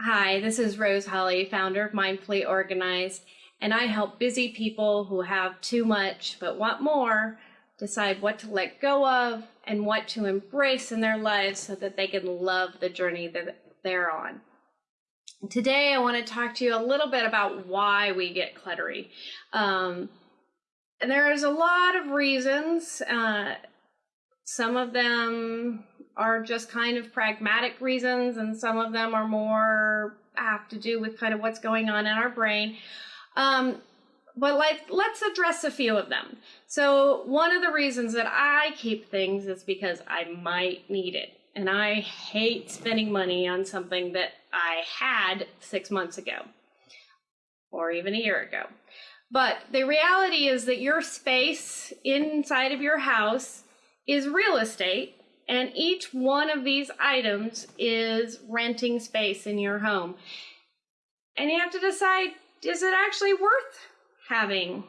Hi, this is Rose Holly, founder of Mindfully Organized, and I help busy people who have too much but want more decide what to let go of and what to embrace in their lives so that they can love the journey that they're on. Today, I want to talk to you a little bit about why we get cluttery. Um, there's a lot of reasons. Uh, some of them are just kind of pragmatic reasons, and some of them are more have to do with kind of what's going on in our brain. Um, but like, let's address a few of them. So one of the reasons that I keep things is because I might need it. And I hate spending money on something that I had six months ago or even a year ago. But the reality is that your space inside of your house is real estate and each one of these items is renting space in your home. And you have to decide is it actually worth having?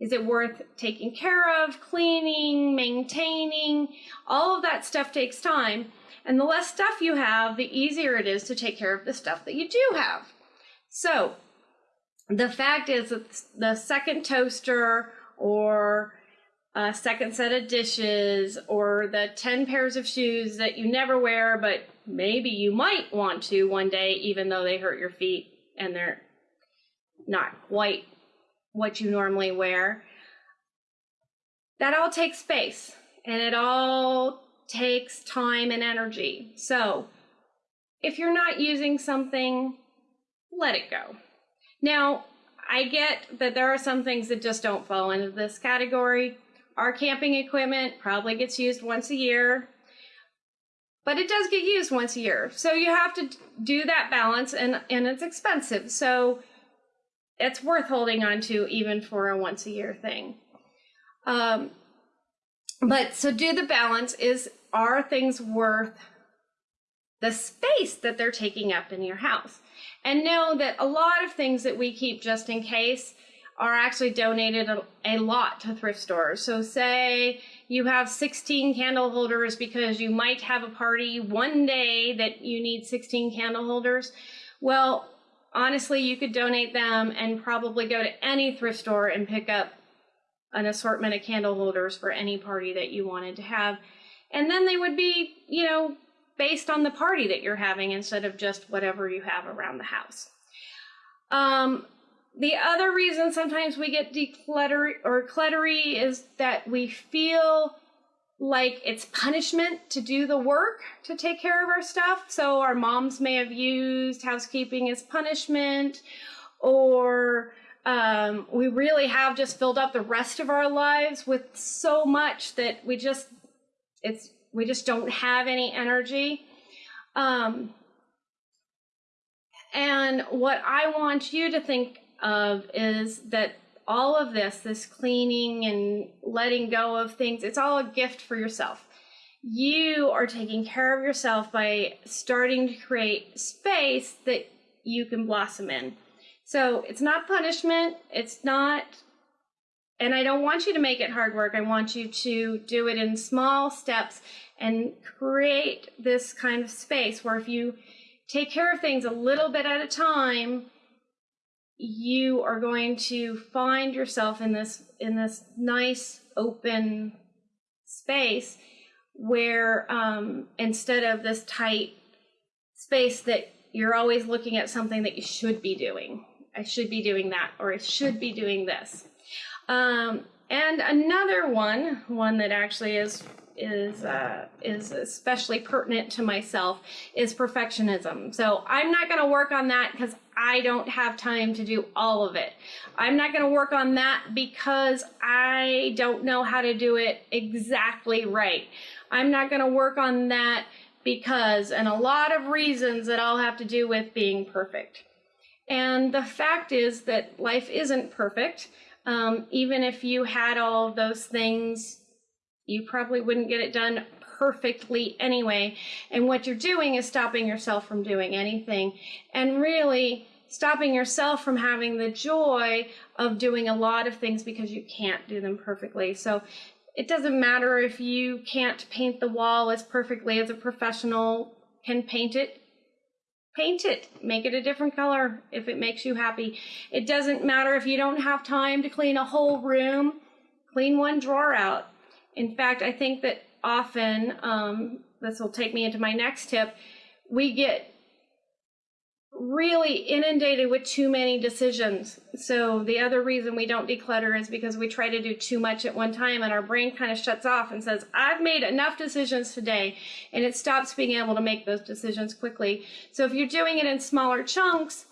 Is it worth taking care of, cleaning, maintaining? All of that stuff takes time. And the less stuff you have, the easier it is to take care of the stuff that you do have. So, the fact is that the second toaster or a second set of dishes or the 10 pairs of shoes that you never wear, but maybe you might want to one day, even though they hurt your feet and they're not quite what you normally wear. That all takes space and it all takes time and energy. So if you're not using something, let it go. Now, I get that there are some things that just don't fall into this category. Our camping equipment probably gets used once a year, but it does get used once a year. So you have to do that balance and, and it's expensive. So it's worth holding on to even for a once a year thing. Um, but so do the balance is are things worth the space that they're taking up in your house? And know that a lot of things that we keep just in case are actually donated a, a, lot to thrift stores. So say you have 16 candle holders because you might have a party one day that you need 16 candle holders. Well, honestly, you could donate them and probably go to any thrift store and pick up an assortment of candle holders for any party that you wanted to have. And then they would be, you know, based on the party that you're having instead of just whatever you have around the house. Um, the other reason sometimes we get declutter or cluttery is that we feel like it's punishment to do the work to take care of our stuff. So our moms may have used housekeeping as punishment, or um, we really have just filled up the rest of our lives with so much that we just it's we just don't have any energy. Um, and what I want you to think of is that all of this, this cleaning and letting go of things, it's all a gift for yourself. You are taking care of yourself by starting to create space that you can blossom in. So it's not punishment. It's not, and I don't want you to make it hard work. I want you to do it in small steps and create this kind of space where if you take care of things a little bit at a time, you are going to find yourself in this in this nice open space where um, instead of this tight space that you're always looking at something that you should be doing i should be doing that or i should be doing this. Um, and another one one that actually is is uh, is especially pertinent to myself is perfectionism. So I'm not going to work on that because I don't have time to do all of it. I'm not going to work on that because I don't know how to do it exactly right. I'm not going to work on that because, and a lot of reasons that all have to do with being perfect. And the fact is that life isn't perfect. Um, even if you had all those things you probably wouldn't get it done perfectly anyway. And what you're doing is stopping yourself from doing anything and really stopping yourself from having the joy of doing a lot of things because you can't do them perfectly. So it doesn't matter if you can't paint the wall as perfectly as a professional can paint it. paint it, make it a different color if it makes you happy. It doesn't matter if you don't have time to clean a whole room, clean one drawer out. In fact, I think that often, um, this will take me into my next tip, we get really inundated with too many decisions. So the other reason we don't declutter is because we try to do too much at one time and our brain kind of shuts off and says, I've made enough decisions today. And it stops being able to make those decisions quickly. So if you're doing it in smaller chunks,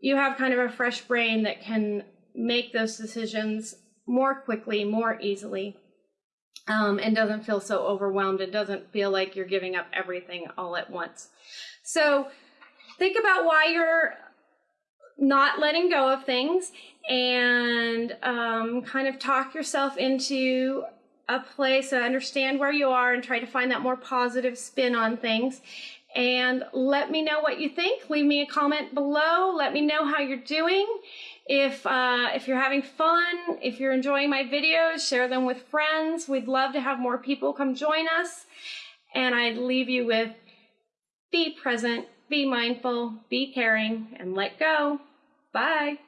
you have kind of a fresh brain that can make those decisions more quickly, more easily. Um, and doesn't feel so overwhelmed. It doesn't feel like you're giving up everything all at once. So think about why you're not letting go of things and um, kind of talk yourself into a place and understand where you are and try to find that more positive spin on things and let me know what you think leave me a comment below let me know how you're doing if uh, if you're having fun if you're enjoying my videos share them with friends we'd love to have more people come join us and i'd leave you with be present be mindful, be caring, and let go. Bye.